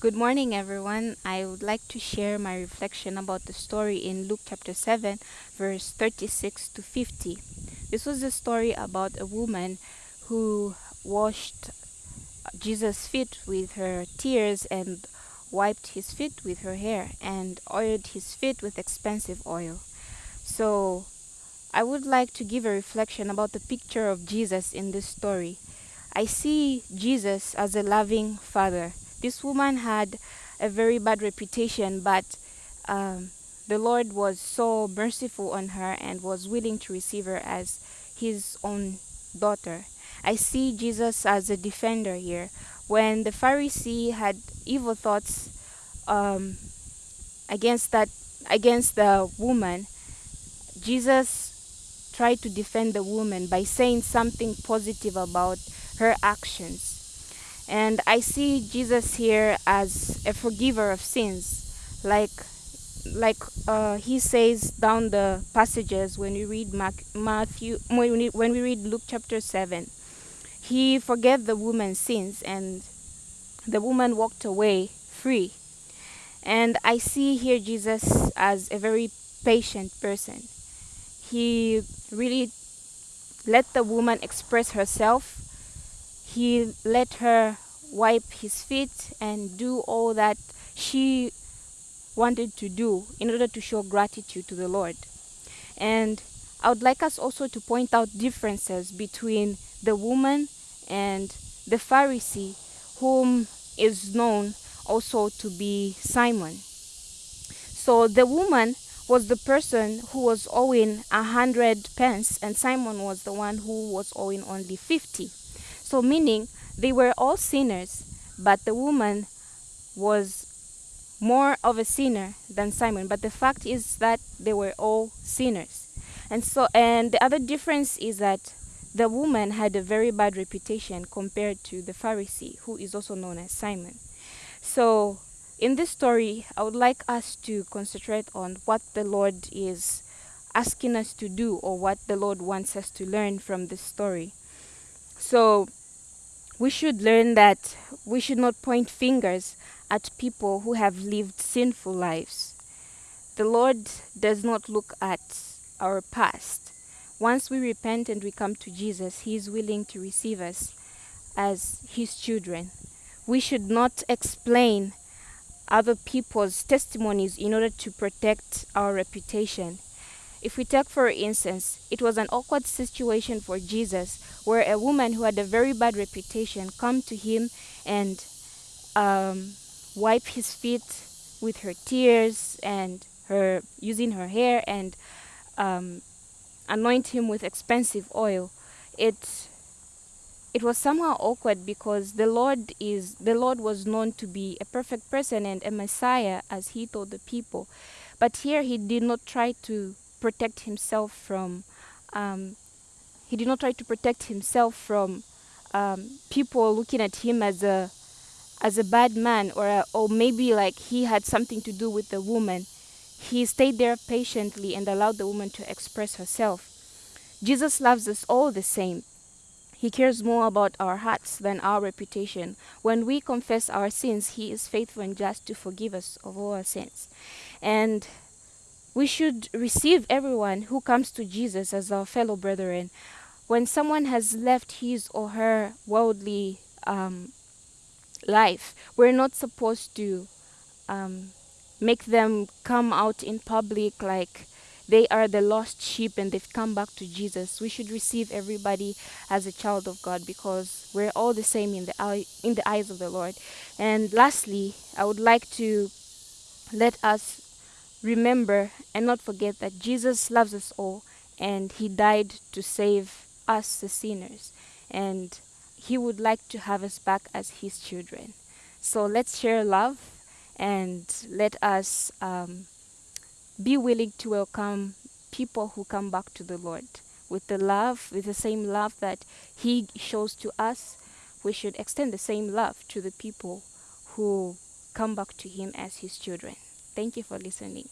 Good morning, everyone. I would like to share my reflection about the story in Luke chapter 7, verse 36 to 50. This was a story about a woman who washed Jesus' feet with her tears and wiped his feet with her hair and oiled his feet with expensive oil. So, I would like to give a reflection about the picture of Jesus in this story. I see Jesus as a loving father. This woman had a very bad reputation, but um, the Lord was so merciful on her and was willing to receive her as his own daughter. I see Jesus as a defender here. When the Pharisee had evil thoughts um, against that against the woman, Jesus tried to defend the woman by saying something positive about her actions. And I see Jesus here as a forgiver of sins, like like uh, he says down the passages when we read Mark, Matthew, when we, when we read Luke chapter seven, he forgave the woman's sins, and the woman walked away free. And I see here Jesus as a very patient person. He really let the woman express herself he let her wipe his feet and do all that she wanted to do in order to show gratitude to the Lord. And I would like us also to point out differences between the woman and the Pharisee, whom is known also to be Simon. So the woman was the person who was owing a hundred pence, and Simon was the one who was owing only fifty. So, meaning they were all sinners, but the woman was more of a sinner than Simon. But the fact is that they were all sinners. And so, and the other difference is that the woman had a very bad reputation compared to the Pharisee, who is also known as Simon. So, in this story, I would like us to concentrate on what the Lord is asking us to do or what the Lord wants us to learn from this story. So, we should learn that we should not point fingers at people who have lived sinful lives. The Lord does not look at our past. Once we repent and we come to Jesus, He is willing to receive us as His children. We should not explain other people's testimonies in order to protect our reputation. If we take, for instance, it was an awkward situation for Jesus where a woman who had a very bad reputation come to him and um, wipe his feet with her tears and her using her hair and um, anoint him with expensive oil. It it was somehow awkward because the Lord is the Lord was known to be a perfect person and a Messiah as he told the people. But here he did not try to protect himself from um, he did not try to protect himself from um, people looking at him as a as a bad man or a, or maybe like he had something to do with the woman he stayed there patiently and allowed the woman to express herself jesus loves us all the same he cares more about our hearts than our reputation. When we confess our sins, He is faithful and just to forgive us of all our sins. And we should receive everyone who comes to Jesus as our fellow brethren. When someone has left his or her worldly um, life, we're not supposed to um, make them come out in public like they are the lost sheep and they've come back to Jesus. We should receive everybody as a child of God because we're all the same in the eye, in the eyes of the Lord. And lastly, I would like to let us remember and not forget that Jesus loves us all and he died to save us, the sinners. And he would like to have us back as his children. So let's share love and let us um, be willing to welcome people who come back to the Lord with the love, with the same love that he shows to us. We should extend the same love to the people who come back to him as his children. Thank you for listening.